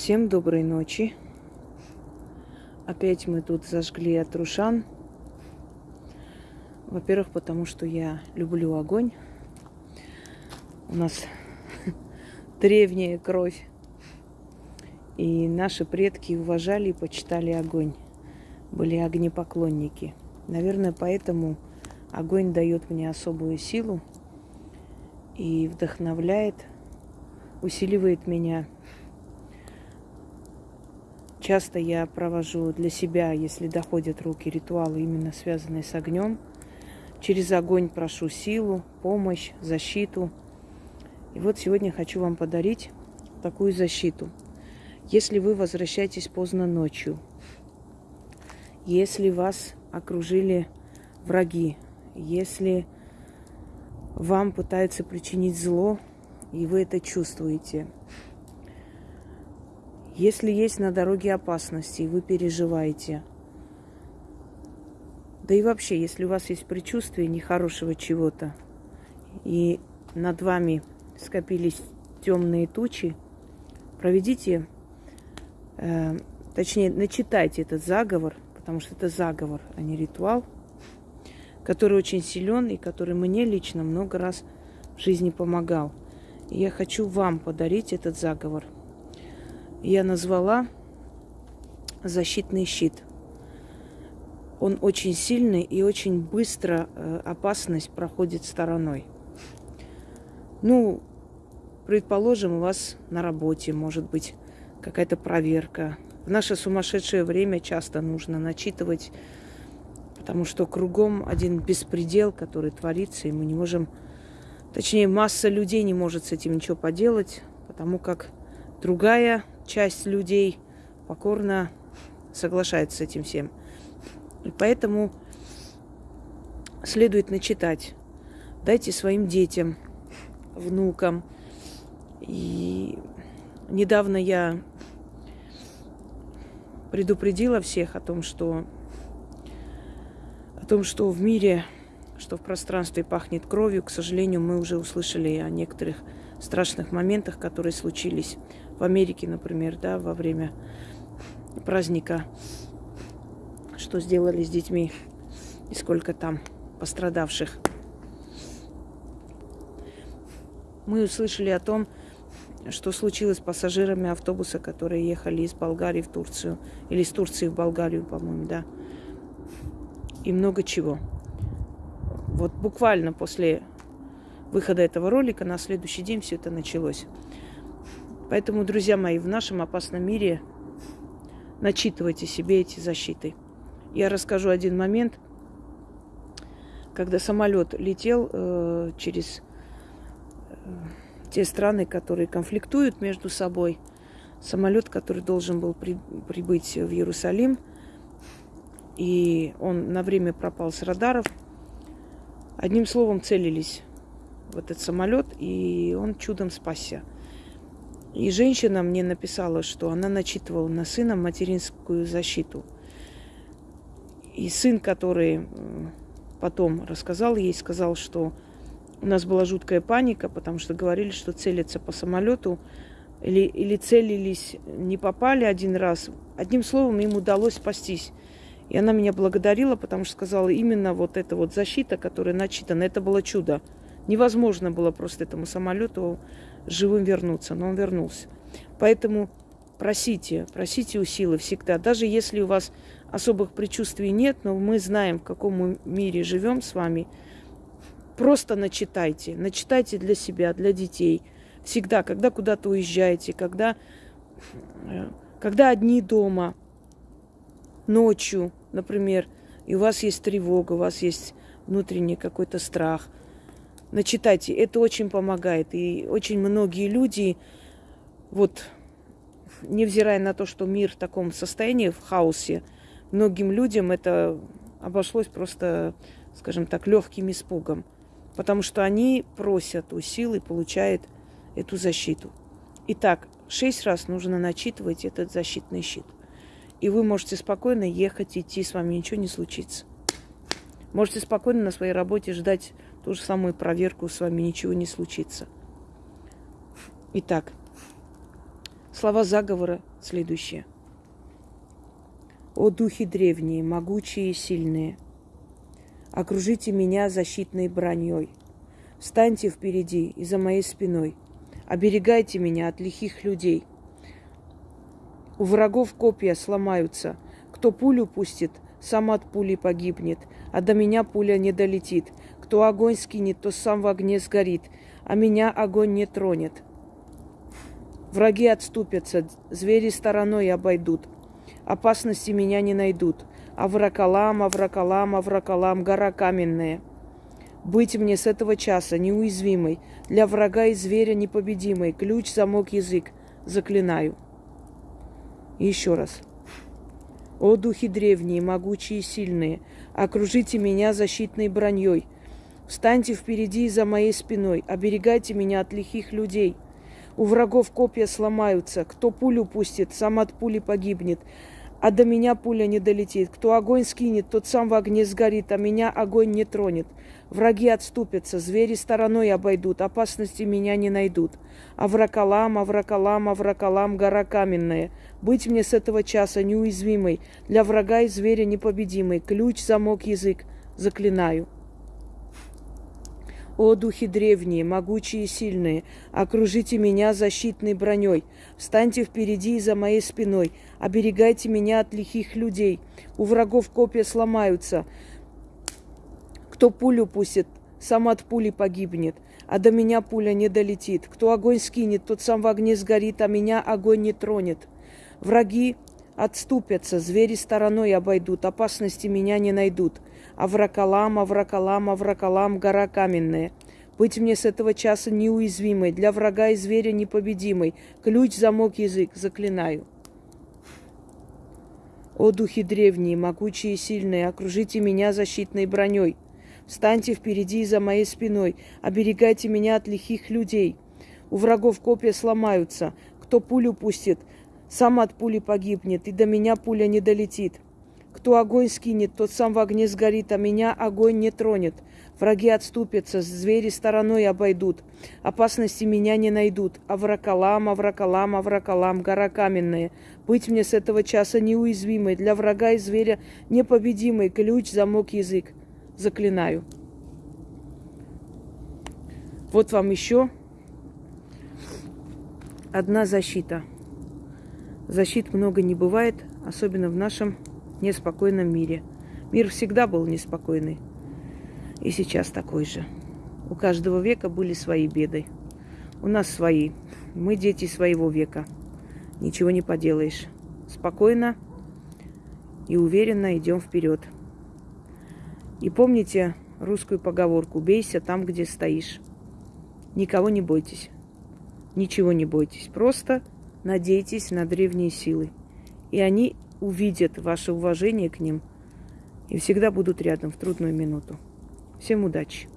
Всем доброй ночи. Опять мы тут зажгли от Рушан. Во-первых, потому что я люблю огонь. У нас древняя кровь. И наши предки уважали и почитали огонь. Были огнепоклонники. Наверное, поэтому огонь дает мне особую силу и вдохновляет, усиливает меня Часто я провожу для себя, если доходят руки, ритуалы, именно связанные с огнем. Через огонь прошу силу, помощь, защиту. И вот сегодня хочу вам подарить такую защиту. Если вы возвращаетесь поздно ночью, если вас окружили враги, если вам пытаются причинить зло, и вы это чувствуете – если есть на дороге опасности, и вы переживаете, да и вообще, если у вас есть предчувствие нехорошего чего-то, и над вами скопились темные тучи, проведите, э, точнее, начитайте этот заговор, потому что это заговор, а не ритуал, который очень силен и который мне лично много раз в жизни помогал. И я хочу вам подарить этот заговор – я назвала защитный щит. Он очень сильный и очень быстро э, опасность проходит стороной. Ну, предположим, у вас на работе может быть какая-то проверка. В наше сумасшедшее время часто нужно начитывать, потому что кругом один беспредел, который творится, и мы не можем, точнее, масса людей не может с этим ничего поделать, потому как другая часть людей покорно соглашается с этим всем. И поэтому следует начитать. Дайте своим детям, внукам. И недавно я предупредила всех о том, что о том, что в мире, что в пространстве пахнет кровью. К сожалению, мы уже услышали о некоторых страшных моментах, которые случились в Америке, например, да, во время праздника, что сделали с детьми и сколько там пострадавших. Мы услышали о том, что случилось с пассажирами автобуса, которые ехали из Болгарии в Турцию, или из Турции в Болгарию, по-моему, да. И много чего. Вот буквально после выхода этого ролика на следующий день все это началось. Поэтому, друзья мои, в нашем опасном мире начитывайте себе эти защиты. Я расскажу один момент, когда самолет летел э, через э, те страны, которые конфликтуют между собой. Самолет, который должен был при, прибыть в Иерусалим, и он на время пропал с радаров. Одним словом, целились в этот самолет, и он чудом спасся. И женщина мне написала, что она начитывала на сына материнскую защиту. И сын, который потом рассказал ей, сказал, что у нас была жуткая паника, потому что говорили, что целятся по самолету, или, или целились, не попали один раз. Одним словом, им удалось спастись. И она меня благодарила, потому что сказала, именно вот эта вот защита, которая начитана, это было чудо. Невозможно было просто этому самолету живым вернуться, но он вернулся. Поэтому просите, просите у силы всегда. Даже если у вас особых предчувствий нет, но мы знаем, в каком мире живем с вами, просто начитайте. Начитайте для себя, для детей. Всегда, когда куда-то уезжаете, когда, э, когда одни дома, ночью, например, и у вас есть тревога, у вас есть внутренний какой-то страх – начитайте. Это очень помогает. И очень многие люди, вот, невзирая на то, что мир в таком состоянии, в хаосе, многим людям это обошлось просто, скажем так, легким испугом. Потому что они просят у сил и получают эту защиту. Итак, шесть раз нужно начитывать этот защитный щит. И вы можете спокойно ехать, идти, с вами ничего не случится. Можете спокойно на своей работе ждать ту же самую проверку, с вами ничего не случится. Итак, слова заговора следующее. О духи древние, могучие и сильные, окружите меня защитной броней. Встаньте впереди и за моей спиной. Оберегайте меня от лихих людей. У врагов копья сломаются. Кто пулю пустит, сам от пули погибнет, а до меня пуля не долетит. Кто огонь скинет, то сам в огне сгорит, а меня огонь не тронет. Враги отступятся, звери стороной обойдут. Опасности меня не найдут. Авракалам, Авракалам, Авракалам, гора каменная. Быть мне с этого часа неуязвимой, для врага и зверя непобедимой, ключ, замок, язык, заклинаю. И еще раз. О, духи древние, могучие и сильные, окружите меня защитной броней. Встаньте впереди и за моей спиной, оберегайте меня от лихих людей – у врагов копья сломаются. Кто пулю пустит, сам от пули погибнет. А до меня пуля не долетит. Кто огонь скинет, тот сам в огне сгорит, а меня огонь не тронет. Враги отступятся, звери стороной обойдут, опасности меня не найдут. Авракалам, Авракалам, Авракалам, гора каменная. Быть мне с этого часа неуязвимой, для врага и зверя непобедимой. Ключ, замок, язык, заклинаю. О, духи древние, могучие и сильные, окружите меня защитной броней. Встаньте впереди и за моей спиной. Оберегайте меня от лихих людей. У врагов копья сломаются. Кто пулю пустит, сам от пули погибнет, а до меня пуля не долетит. Кто огонь скинет, тот сам в огне сгорит, а меня огонь не тронет. Враги отступятся, звери стороной обойдут, опасности меня не найдут. Авракалам, Авракалам, Авракалам, гора каменная. Быть мне с этого часа неуязвимой, для врага и зверя непобедимой. Ключ, замок, язык, заклинаю. О, духи древние, могучие и сильные, окружите меня защитной броней. Встаньте впереди и за моей спиной, оберегайте меня от лихих людей. У врагов копья сломаются, кто пулю пустит, сам от пули погибнет, и до меня пуля не долетит. Кто огонь скинет, тот сам в огне сгорит, а меня огонь не тронет. Враги отступятся, звери стороной обойдут. Опасности меня не найдут. Авракалам, Авракалам, Авракалам, гора каменная. Быть мне с этого часа неуязвимой, для врага и зверя непобедимой. Ключ, замок, язык. Заклинаю. Вот вам еще одна защита. Защит много не бывает, особенно в нашем неспокойном мире. Мир всегда был неспокойный. И сейчас такой же. У каждого века были свои беды. У нас свои. Мы дети своего века. Ничего не поделаешь. Спокойно и уверенно идем вперед. И помните русскую поговорку «Бейся там, где стоишь». Никого не бойтесь. Ничего не бойтесь. Просто надейтесь на древние силы. И они увидят ваше уважение к ним и всегда будут рядом в трудную минуту. Всем удачи!